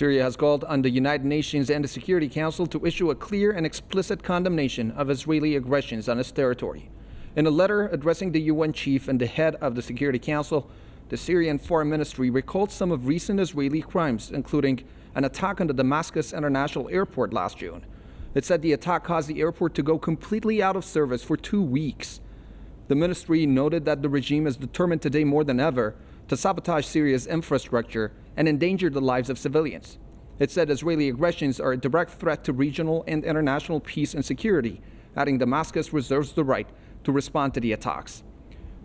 Syria has called on the United Nations and the Security Council to issue a clear and explicit condemnation of Israeli aggressions on its territory. In a letter addressing the UN chief and the head of the Security Council, the Syrian Foreign Ministry recalled some of recent Israeli crimes, including an attack on the Damascus International Airport last June. It said the attack caused the airport to go completely out of service for two weeks. The ministry noted that the regime is determined today more than ever to sabotage Syria's infrastructure and endanger the lives of civilians. It said Israeli aggressions are a direct threat to regional and international peace and security, adding Damascus reserves the right to respond to the attacks.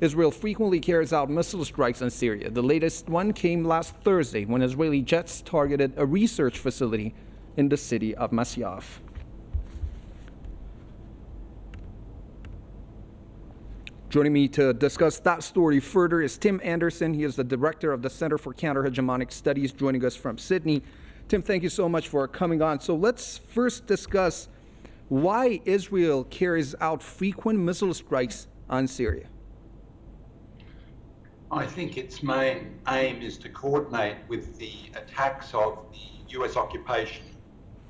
Israel frequently carries out missile strikes on Syria. The latest one came last Thursday when Israeli jets targeted a research facility in the city of Masyaf. Joining me to discuss that story further is Tim Anderson. He is the director of the Center for Counter-Hegemonic Studies, joining us from Sydney. Tim, thank you so much for coming on. So let's first discuss why Israel carries out frequent missile strikes on Syria. I think its main aim is to coordinate with the attacks of the US occupation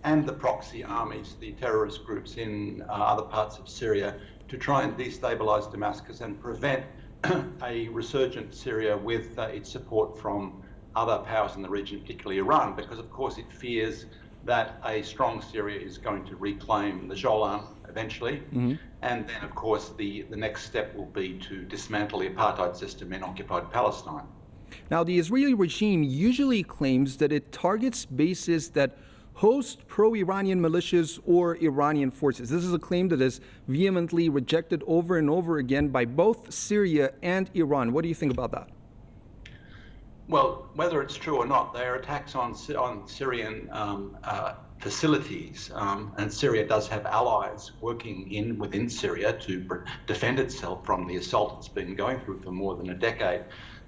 and the proxy armies, the terrorist groups in uh, other parts of Syria, to try and destabilize Damascus and prevent a resurgent Syria with uh, its support from other powers in the region, particularly Iran, because of course it fears that a strong Syria is going to reclaim the Golan eventually. Mm-hmm. And then, of course, the, the next step will be to dismantle the apartheid system in occupied Palestine. Now, the Israeli regime usually claims that it targets bases that host pro-Iranian militias or Iranian forces. This is a claim that is vehemently rejected over and over again by both Syria and Iran. What do you think about that? Well, whether it's true or not, they are attacks on on Syrian um, uh, facilities, um, and Syria does have allies working in within Syria to defend itself from the assault it's been going through for more than a decade.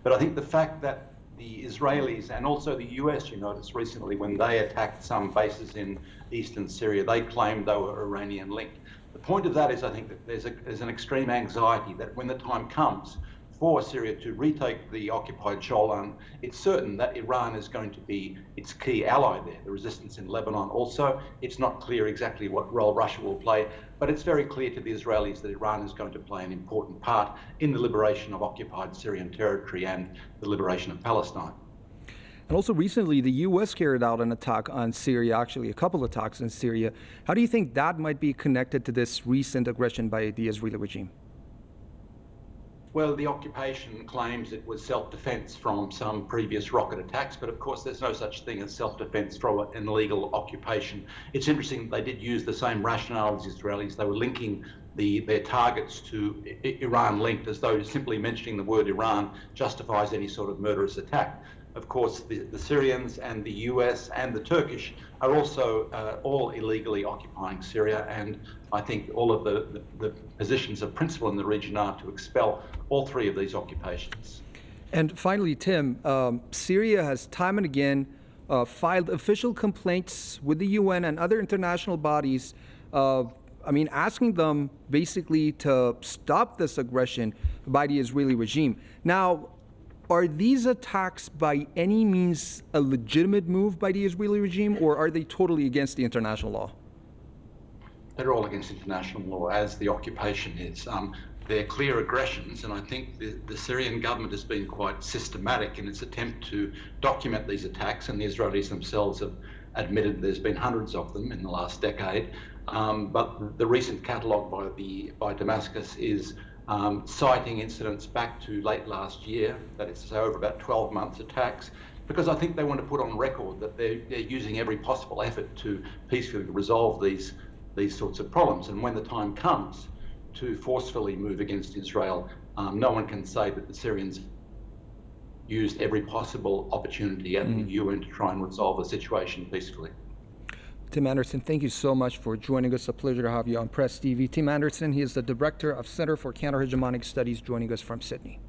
But I think the fact that the Israelis and also the US, you noticed recently when they attacked some bases in eastern Syria, they claimed they were Iranian linked. The point of that is I think that there's, a, there's an extreme anxiety that when the time comes for Syria to retake the occupied Golan, it's certain that Iran is going to be its key ally there. The resistance in Lebanon also, it's not clear exactly what role Russia will play, but it's very clear to the Israelis that Iran is going to play an important part in the liberation of occupied Syrian territory and the liberation of Palestine. And also recently, the U.S. carried out an attack on Syria, actually a couple of attacks in Syria. How do you think that might be connected to this recent aggression by the Israeli regime? Well, the occupation claims it was self-defense from some previous rocket attacks, but of course there's no such thing as self-defense from an illegal occupation. It's interesting they did use the same rationale as Israelis. They were linking the, their targets to Iran linked as though simply mentioning the word Iran justifies any sort of murderous attack. Of course, the, the Syrians and the US and the Turkish are also uh, all illegally occupying Syria, and I think all of the, the, the positions of principle in the region are to expel all three of these occupations. And finally, Tim, um, Syria has time and again uh, filed official complaints with the UN and other international bodies. Uh, I mean, asking them basically to stop this aggression by the Israeli regime. Now, are these attacks by any means a legitimate move by the Israeli regime, or are they totally against the international law? They're all against international law, as the occupation is. Um, they're clear aggressions, and I think the, the, Syrian government has been quite systematic in its attempt to document these attacks, and the Israelis themselves have admitted there's been hundreds of them in the last decade. Um, but the recent catalogue by the by Damascus is um, citing incidents back to late last year, that is to say over about 12 months attacks, because I think they want to put on record that they're, they're using every possible effort to peacefully resolve these, these sorts of problems. And when the time comes to forcefully move against Israel, um, no one can say that the Syrians used every possible opportunity at mm. the UN to try and resolve the situation peacefully. Tim Anderson, thank you so much for joining us. A pleasure to have you on Press TV. Tim Anderson, he is the director of Center for Counter-Hegemonic Studies, joining us from Sydney.